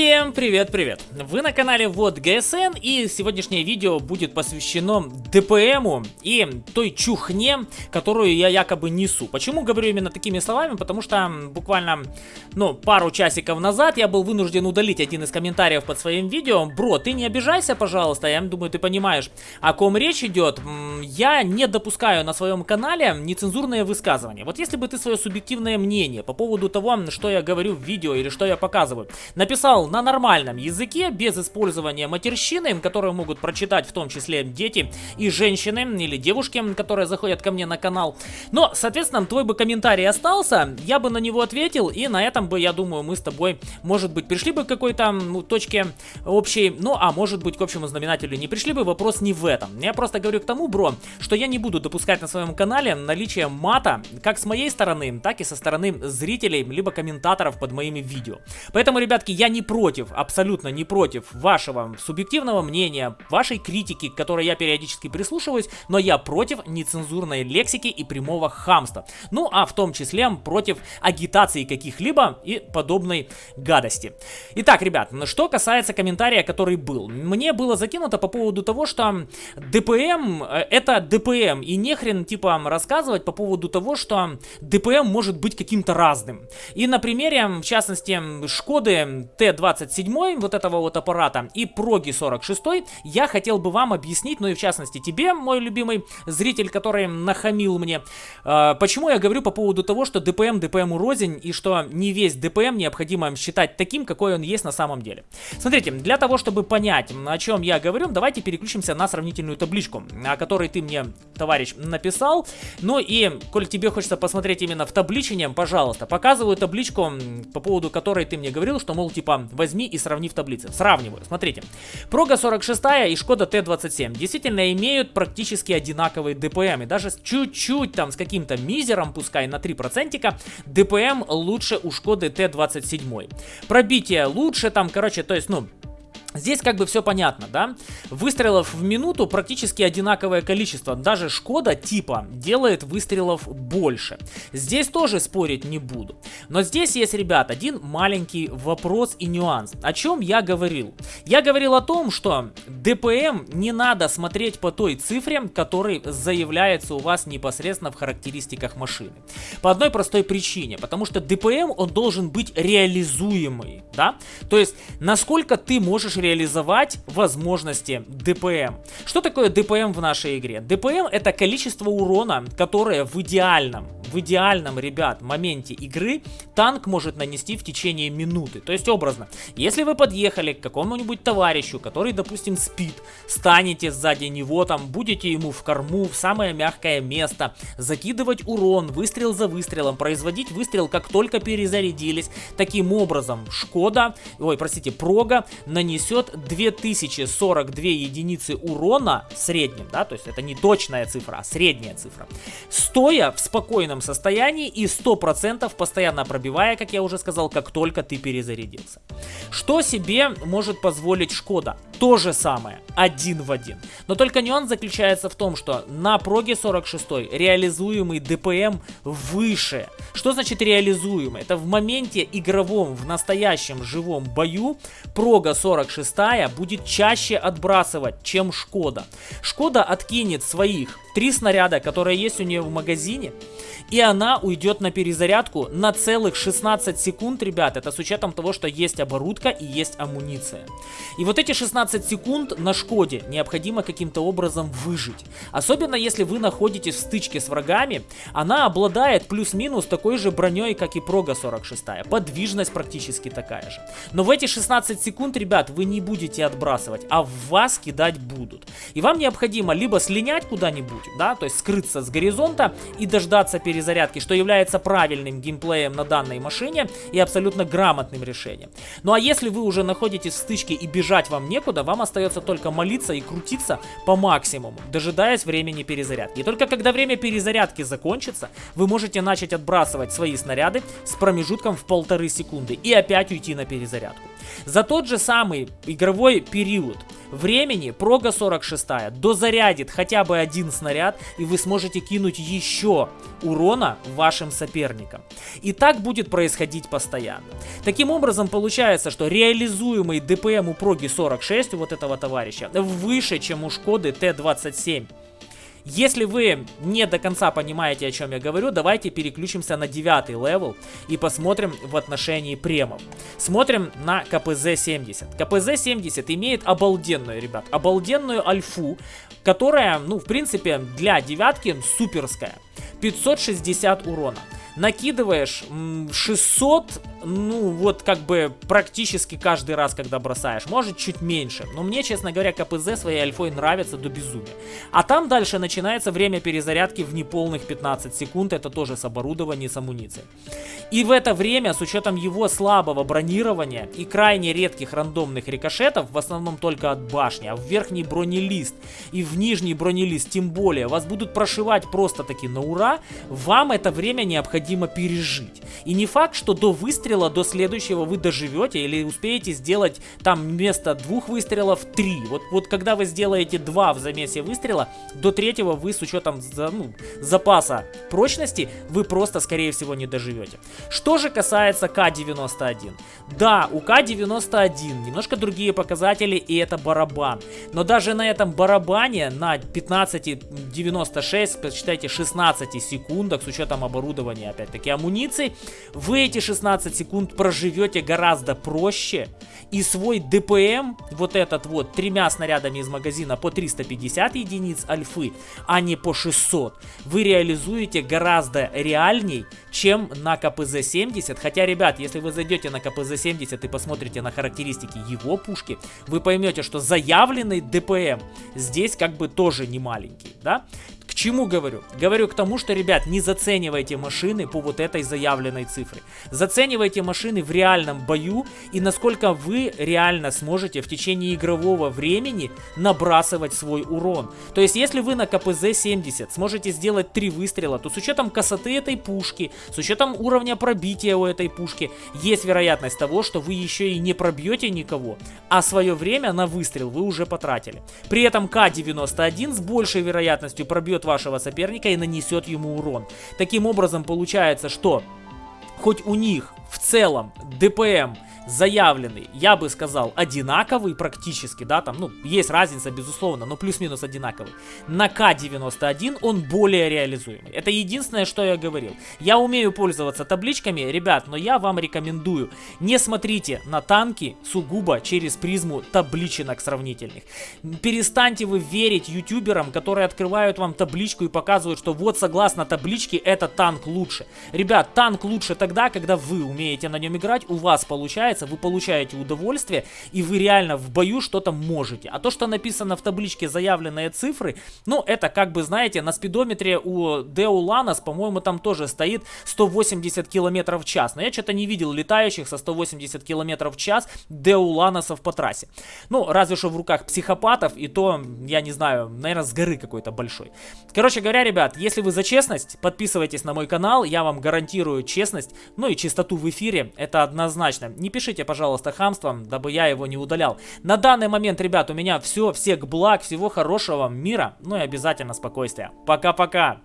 Всем привет-привет! Вы на канале Вот ГСН и сегодняшнее видео будет посвящено ДПМу и той чухне, которую я якобы несу. Почему говорю именно такими словами? Потому что буквально, ну, пару часиков назад я был вынужден удалить один из комментариев под своим видео. Бро, ты не обижайся, пожалуйста, я думаю, ты понимаешь, о ком речь идет. Я не допускаю на своем канале нецензурные высказывания. Вот если бы ты свое субъективное мнение по поводу того, что я говорю в видео или что я показываю, написал на нормальном языке, без использования матерщины, которую могут прочитать в том числе дети и женщины или девушки, которые заходят ко мне на канал. Но, соответственно, твой бы комментарий остался, я бы на него ответил, и на этом бы, я думаю, мы с тобой, может быть, пришли бы к какой-то ну, точке общей, ну, а может быть, к общему знаменателю не пришли бы, вопрос не в этом. Я просто говорю к тому, бро, что я не буду допускать на своем канале наличие мата, как с моей стороны, так и со стороны зрителей, либо комментаторов под моими видео. Поэтому, ребятки, я не не против, абсолютно не против вашего субъективного мнения, вашей критики, к которой я периодически прислушиваюсь, но я против нецензурной лексики и прямого хамства. Ну, а в том числе против агитации каких-либо и подобной гадости. Итак, ребят, что касается комментария, который был. Мне было закинуто по поводу того, что ДПМ э, это ДПМ, и нехрен типа рассказывать по поводу того, что ДПМ может быть каким-то разным. И на примере, в частности, Шкоды Т27 вот этого вот аппарата и Проги 46 я хотел бы вам объяснить, ну и в частности тебе, мой любимый зритель, который нахамил мне, э, почему я говорю по поводу того, что ДПМ ДПМ рознь и что не весь ДПМ необходимо считать таким, какой он есть на самом деле. Смотрите, для того, чтобы понять, о чем я говорю, давайте переключимся на сравнительную табличку, о которой ты мне, товарищ, написал. Ну и, коль тебе хочется посмотреть именно в табличине, пожалуйста, показываю табличку, по поводу которой ты мне говорил, что, мол, типа возьми и сравни в таблице. Сравниваю, смотрите. Прога 46 и Шкода Т27 действительно имеют практически одинаковые ДПМ. И даже чуть-чуть там с каким-то мизером, пускай на 3%, ДПМ лучше у Шкоды Т27. Пробитие лучше там, короче, то есть, ну, Здесь как бы все понятно, да? Выстрелов в минуту практически одинаковое количество. Даже Шкода типа делает выстрелов больше. Здесь тоже спорить не буду. Но здесь есть, ребят, один маленький вопрос и нюанс. О чем я говорил? Я говорил о том, что ДПМ не надо смотреть по той цифре, который заявляется у вас непосредственно в характеристиках машины. По одной простой причине. Потому что ДПМ, он должен быть реализуемый, да? То есть, насколько ты можешь реализовать возможности ДПМ. Что такое ДПМ в нашей игре? ДПМ это количество урона, которое в идеальном, в идеальном, ребят, моменте игры танк может нанести в течение минуты. То есть образно, если вы подъехали к какому-нибудь товарищу, который, допустим, спит, станете сзади него, там, будете ему в корму, в самое мягкое место, закидывать урон, выстрел за выстрелом, производить выстрел, как только перезарядились. Таким образом, Шкода, ой, простите, Прога нанесет нанесет 2042 единицы урона в среднем, да, то есть это не точная цифра, а средняя цифра, стоя в спокойном состоянии и 100% постоянно пробивая, как я уже сказал, как только ты перезарядился. Что себе может позволить Шкода? То же самое, один в один. Но только нюанс заключается в том, что на проге 46 реализуемый ДПМ выше. Что значит реализуемый? Это в моменте игровом, в настоящем живом бою прога 46 шестая будет чаще отбрасывать, чем Шкода. Шкода откинет своих три снаряда, которые есть у нее в магазине, и она уйдет на перезарядку на целых 16 секунд, ребят. Это с учетом того, что есть оборудка и есть амуниция. И вот эти 16 секунд на Шкоде необходимо каким-то образом выжить. Особенно если вы находитесь в стычке с врагами, она обладает плюс-минус такой же броней, как и Прога 46. Подвижность практически такая же. Но в эти 16 секунд, ребят, вы не будете отбрасывать, а в вас кидать будут. И вам необходимо либо слинять куда-нибудь, да, то есть скрыться с горизонта и дождаться перезарядки, что является правильным геймплеем на данной машине и абсолютно грамотным решением. Ну а если вы уже находитесь в стычке и бежать вам некуда, вам остается только молиться и крутиться по максимуму, дожидаясь времени перезарядки. И только когда время перезарядки закончится, вы можете начать отбрасывать свои снаряды с промежутком в полторы секунды и опять уйти на перезарядку. За тот же самый игровой период времени прога 46 дозарядит хотя бы один снаряд, и вы сможете кинуть еще урона вашим соперникам. И так будет происходить постоянно. Таким образом, получается, что реализуемый ДПМ у проги 46 у вот этого товарища выше, чем у Шкоды Т-27. Если вы не до конца понимаете, о чем я говорю, давайте переключимся на девятый level и посмотрим в отношении премов. Смотрим на КПЗ-70. КПЗ-70 имеет обалденную, ребят, обалденную альфу, которая, ну, в принципе, для девятки суперская. 560 урона накидываешь 600, ну вот как бы практически каждый раз, когда бросаешь. Может чуть меньше, но мне, честно говоря, КПЗ своей альфой нравится до безумия. А там дальше начинается время перезарядки в неполных 15 секунд, это тоже с оборудованием, с амуницией. И в это время, с учетом его слабого бронирования и крайне редких рандомных рикошетов, в основном только от башни, а в верхний бронелист и в нижний бронелист тем более, вас будут прошивать просто таки на ура, вам это время необходимо пережить. И не факт, что до выстрела, до следующего вы доживете или успеете сделать там вместо двух выстрелов три. Вот, вот когда вы сделаете два в замесе выстрела, до третьего вы с учетом ну, запаса прочности, вы просто скорее всего не доживете. Что же касается К-91. Да, у К-91 немножко другие показатели и это барабан. Но даже на этом барабане на 15.96, посчитайте 16 секундах с учетом оборудования опять-таки амуниции, вы эти 16 секунд проживете гораздо проще. И свой ДПМ, вот этот вот, тремя снарядами из магазина по 350 единиц альфы, а не по 600, вы реализуете гораздо реальней, чем на КПЗ-70. Хотя, ребят, если вы зайдете на КПЗ-70 и посмотрите на характеристики его пушки, вы поймете, что заявленный ДПМ здесь как бы тоже не маленький, да? Чему говорю? Говорю к тому, что, ребят, не заценивайте машины по вот этой заявленной цифре. Заценивайте машины в реальном бою и насколько вы реально сможете в течение игрового времени набрасывать свой урон. То есть, если вы на КПЗ-70 сможете сделать 3 выстрела, то с учетом косоты этой пушки, с учетом уровня пробития у этой пушки, есть вероятность того, что вы еще и не пробьете никого, а свое время на выстрел вы уже потратили. При этом К-91 с большей вероятностью пробьет вашего соперника и нанесет ему урон. Таким образом получается, что хоть у них в целом ДПМ заявленный, я бы сказал, одинаковый практически, да, там, ну, есть разница, безусловно, но плюс-минус одинаковый. На К91 он более реализуемый. Это единственное, что я говорил. Я умею пользоваться табличками, ребят, но я вам рекомендую, не смотрите на танки сугубо через призму табличек сравнительных. Перестаньте вы верить ютуберам, которые открывают вам табличку и показывают, что вот согласно табличке этот танк лучше. Ребят, танк лучше тогда, когда вы умеете на нем играть, у вас получается вы получаете удовольствие, и вы реально в бою что-то можете. А то, что написано в табличке заявленные цифры, ну, это как бы, знаете, на спидометре у Део Ланос, по-моему, там тоже стоит 180 км в час. Но я что-то не видел летающих со 180 км в час Део Ланосов по трассе. Ну, разве что в руках психопатов, и то, я не знаю, наверное, с горы какой-то большой. Короче говоря, ребят, если вы за честность, подписывайтесь на мой канал, я вам гарантирую честность, ну и чистоту в эфире, это однозначно. Не пишите пожалуйста, хамством, дабы я его не удалял. На данный момент, ребят, у меня все. Всех благ, всего хорошего, мира, ну и обязательно спокойствия. Пока-пока.